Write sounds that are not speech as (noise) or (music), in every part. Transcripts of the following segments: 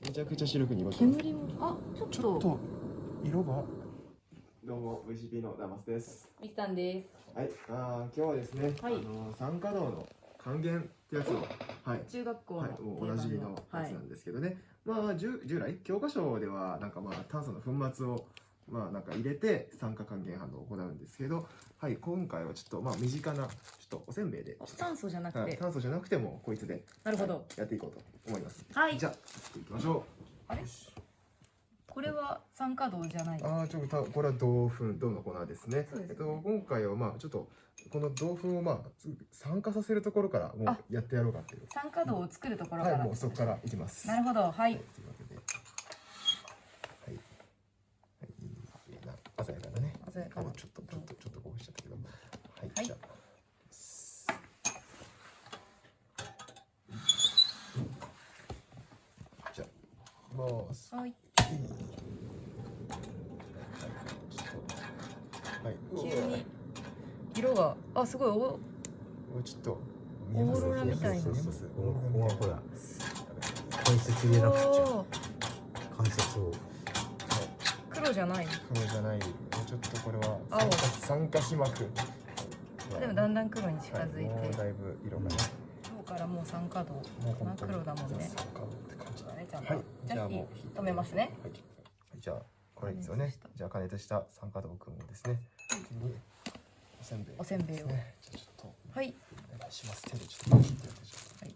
めちゃくちゃ白く濁ってます煙もあちょっと。ちょっと色が。どうも VCP のダマスです。みきたんです。はいあー今日はですね、はい。あの酸化銅の還元ってやつをはい。中学校のはい、もうおなじみのやつなんですけどね、まあ従従来？教科書ではなんかまあ炭素の粉末をまあなんか入れて酸化還元反応を行うんですけど、はい今回はちょっとまあ身近なちょっとおせんべいで、酸素じゃなくはい、て炭素じゃなくてもこいつで。なるほど。はいやっていこうと思います。はい。じゃあ作っていきましょう。あれ？これは酸化銅じゃない。ああちょっとこれは銅粉銅の粉ですね。そうですね。えっと今回はまあちょっとこの銅粉をまあつ酸化させるところからもあうやってやろうかっていう。酸化銅を作るところかはいらもうそこからいきます。なるほどははいはい、はい、いいな、鮮やかだね。鮮やかなこうちょっと、ちょっと、ちょっとこうしちゃったけど。はい、はいじゃあ。じゃあ、ます。はいいいちょっとはい、急に色があすごいおもうちょっと見えます？オーロラみたいな。こここはほらや関節入れなくちゃ関節を黒じゃない黒じゃない。もうちょっとこれは青。酸化。でもだんだん黒に近づいて、はい、もうだいぶ色がね。今日からもう酸化銅もう本当に真っ黒だもんね。ザ酸化って感じだね。ちゃんとはい、じゃあもう止めますね。はい、はいじゃあこれですよね。じゃあ加熱した酸化銅くんをですね。おせんべい、おせんべいを。じゃあちょっとはいお願いします。手でちょっとはい。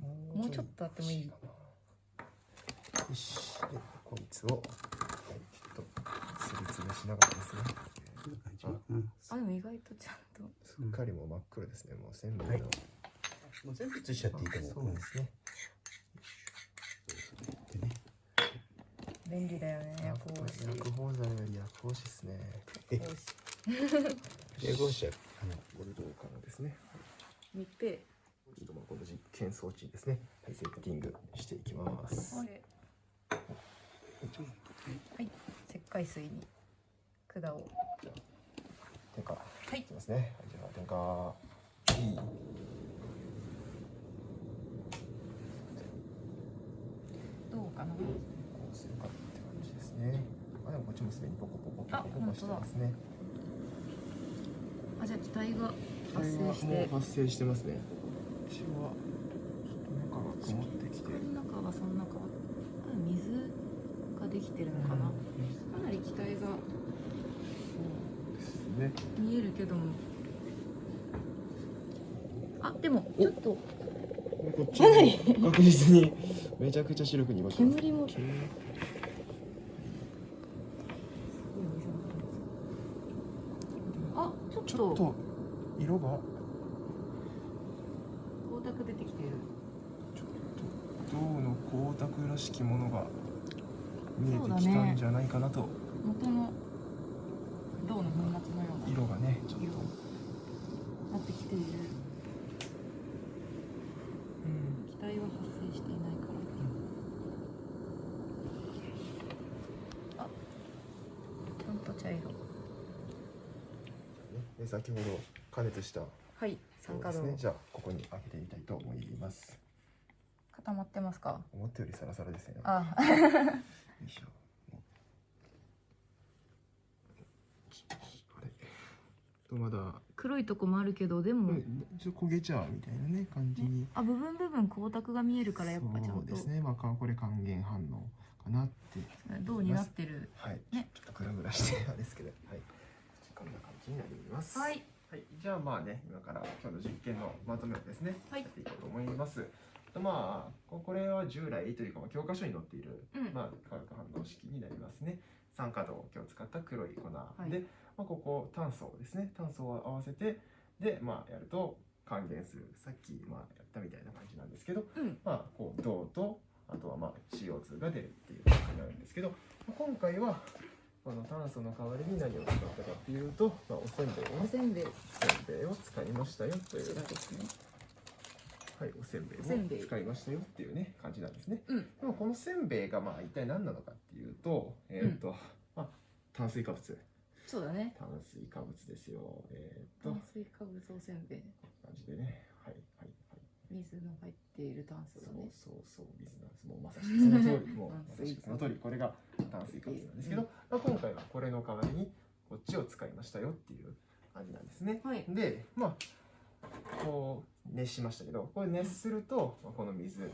ももうちょっとあってもいいよし、でこいつをはいちょっとすりつぶしながらですね。あでも意外とちゃんとすっかりもう真っ黒ですね。もうせんべいの。はいもう全部移しちゃっていいと思うそうですね。でね便利だよね薬こうし薬包材より薬包紙ですね。えこうし英語者あのゴルドーからですね。密閉ちょっとまあこの実験装置にですね、はい、セッティングしていきます。これはい石灰水に管を点火。はいいきますね。はい、じゃあ点火。いい。どうかなこうするかって感じですね。あ、でもこっちもすでにポコポコポあコポコしてますね。あじゃあ気体が発生しもてう発生してますね。うちはちょっと中が曇ってきて。この中はそんな変わっあ水てるのかな、かなり気体が。見えるけども。あでもちょっと。こっちも確実にめちゃくちゃ白く濁ってます。煙も煙あちょっちょっとと色が。光沢出てきてる。ちょっと銅の光沢らしきものが見えてそうだね。きたんじゃないかなと、元の銅の粉末のような色がねちょっと、色。なってきている。うん。気体は発生していないから。あちゃんと茶色で先ほど加熱したはい酸化銅、ですね。じゃあここに開けてみたいと思います固まってますか？思ったよりサラサラですね。よあ。いしょ。あれ。とまだ、黒いとこもあるけどでも、ちょっと焦げちゃうみたいなね感じに。あ部分部分光沢が見えるからやっぱちゃんと。そうですね。まあこれ還元反応かなって。銅になってる？はい、ね。ちょっとグラグラしてあれですけど、はい、こんな感じになります。はい、はい、じゃあまあね、今から今日の実験のまとめをですね、はい。やっていこうと思います。とまあここれは従来というかまあ教科書に載っている、うん。まあ化学反応式になりますね。酸化銅を今日使った黒い粉。い。で、まあここ炭素ですね、炭素を合わせてでまあやると還元する。さっきまあやったみたいな感じなんですけど、うん。まあこう銅とあとはまあ CO2 が出るっていう感じになるんですけど、まあ今回はこの炭素の代わりに何を使ったかっていうと、まあ、おせんべいを。ねおせんべいを使いましたよという。ちらですねはい、おせんべいおせんべい。を使いましたよっていうね感じなんですね。うん。でもこのせんべいがまあ一体何なのかっていうと、えっ、と、まあ炭水化物、そうだね。炭水化物ですよ。えっ、と。炭水化物おせんべい。感じでね、はいはいはい。水がの入っている炭素そうだね。そうそう水なんです。もうまさしくその通り。(laughs) もうまさしくその通り。これが炭水化物なんですけど、まあ、今回はこれの代わりにこっちを使いましたよっていう感じなんですね。はい。でまあこう熱しましたけどこれ熱すると、まあ、この水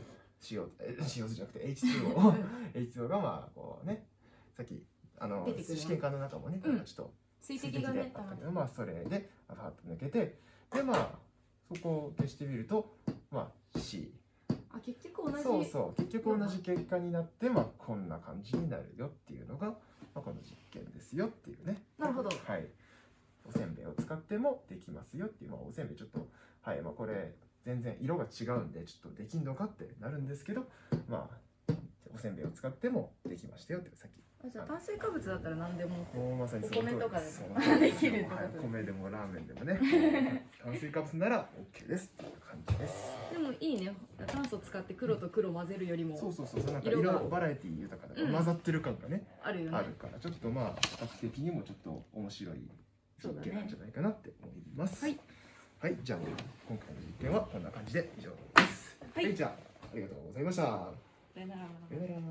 塩え塩じゃなくて (laughs) H2O H2O がまあこうねさっきあの出てくる試験管の中もね、うん。ちょっと水水滴であ滴がねったけど、まあそれでパッと抜けてでまあそこを消してみるとまあ C あ結局同じ。そうそう。結局同じ結果になってまあこんな感じになるよっていうのが、まあ、この実験ですよっていうね。なるほど。はいおせんべいを使ってもできますよっていう、まあ、おせんべいちょっとはいまあこれ全然色が違うんでちょっとできんのかってなるんですけどまあおせんべいを使ってもできましたよってさっき。あじゃあ炭水化物だったら何でもまさにお米とかでもできるってことはい米でもラーメンでもね。(laughs) 炭水化物なら OK ですっていう感じです。でもいいね。炭素使って黒と黒混ぜるよりもそうそうそうそう。なんか色バラエティ豊かでうん混ざってる感がね、あるよね。あるから。ちょっとまあ比較的にもちょっと面白い実そうだね。験なんじゃないかなって思います。はい、はい、じゃあ今回の実験はこんな感じで以上です。はいじゃあありがとうございました。さよなら。さよなら